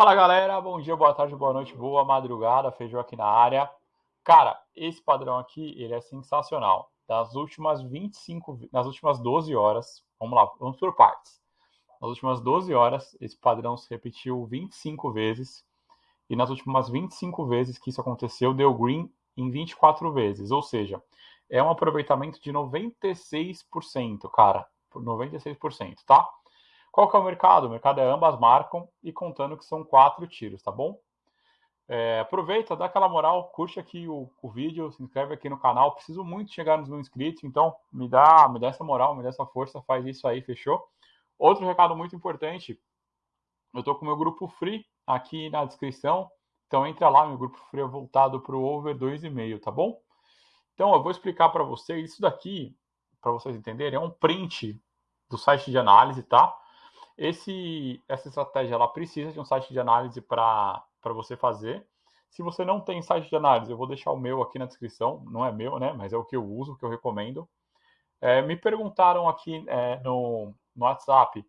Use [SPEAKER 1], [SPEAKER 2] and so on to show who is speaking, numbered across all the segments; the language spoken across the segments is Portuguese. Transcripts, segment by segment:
[SPEAKER 1] Fala galera, bom dia, boa tarde, boa noite, boa madrugada, feijão aqui na área. Cara, esse padrão aqui, ele é sensacional. Das últimas 25, nas últimas 12 horas, vamos lá, vamos por partes. Nas últimas 12 horas, esse padrão se repetiu 25 vezes. E nas últimas 25 vezes que isso aconteceu, deu green em 24 vezes. Ou seja, é um aproveitamento de 96%, cara. 96%, tá? Qual que é o mercado? O mercado é ambas marcam e contando que são quatro tiros, tá bom? É, aproveita, dá aquela moral, curte aqui o, o, vídeo, se inscreve aqui no canal. Preciso muito chegar nos mil inscritos, então me dá, me dá essa moral, me dá essa força, faz isso aí, fechou? Outro recado muito importante, eu tô com o meu grupo free aqui na descrição, então entra lá, meu grupo free é voltado para o over 2,5, tá bom? Então eu vou explicar para vocês, isso daqui, para vocês entenderem, é um print do site de análise, tá? Esse, essa estratégia ela precisa de um site de análise para você fazer. Se você não tem site de análise, eu vou deixar o meu aqui na descrição. Não é meu, né? Mas é o que eu uso, o que eu recomendo. É, me perguntaram aqui é, no, no WhatsApp,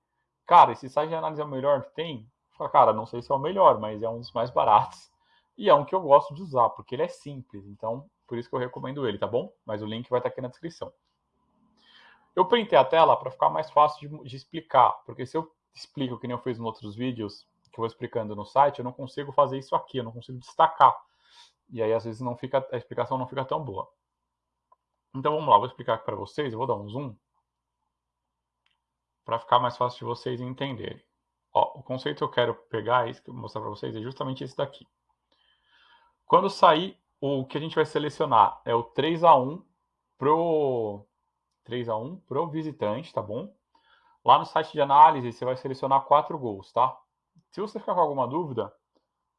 [SPEAKER 1] cara, esse site de análise é o melhor que tem? Falo, cara, não sei se é o melhor, mas é um dos mais baratos. E é um que eu gosto de usar, porque ele é simples. Então, por isso que eu recomendo ele, tá bom? Mas o link vai estar aqui na descrição. Eu printei a tela para ficar mais fácil de, de, explicar, porque se eu explico que nem eu fiz em outros vídeos que eu vou explicando no site, eu não consigo fazer isso aqui, eu não consigo destacar. E aí às vezes não fica a explicação não fica tão boa. Então vamos lá, vou explicar aqui para vocês, eu vou dar um zoom para ficar mais fácil de vocês entenderem. Ó, o conceito que eu quero pegar, esse que eu vou mostrar para vocês, é justamente esse daqui. Quando sair, o que a gente vai selecionar é o 3 a 1 pro 3 a 1 pro visitante, tá bom? Lá no site de análise, você vai selecionar quatro gols, tá? Se você ficar com alguma dúvida,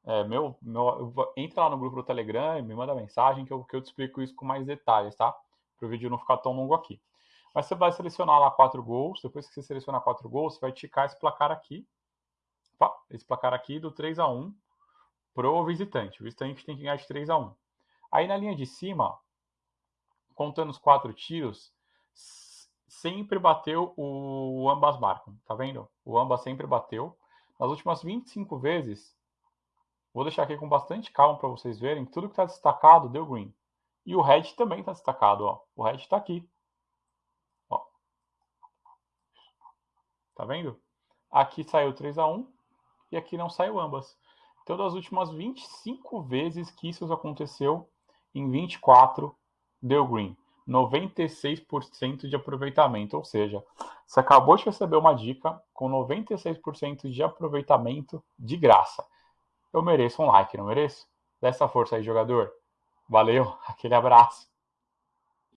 [SPEAKER 1] é, meu, meu, entra lá no grupo do Telegram e me manda mensagem que eu, que eu te explico isso com mais detalhes, tá? Para o vídeo não ficar tão longo aqui. Mas você vai selecionar lá quatro gols. Depois que você selecionar quatro gols, você vai ticar esse placar aqui. Opa, esse placar aqui do 3 a 1 pro visitante. O visitante tem que ganhar de 3 a 1 Aí na linha de cima, contando os quatro tiros, sempre bateu o ambas marcam, tá vendo? O ambas sempre bateu. Nas últimas 25 vezes, vou deixar aqui com bastante calma para vocês verem, tudo que está destacado deu green. E o red também está destacado, ó. O red está aqui. Ó. Tá vendo? Aqui saiu 3 a 1 e aqui não saiu ambas. Então, das últimas 25 vezes que isso aconteceu, em 24 deu green. 96% de aproveitamento. Ou seja, você acabou de receber uma dica com 96% de aproveitamento de graça. Eu mereço um like, não mereço? Dessa força aí, jogador. Valeu, aquele abraço.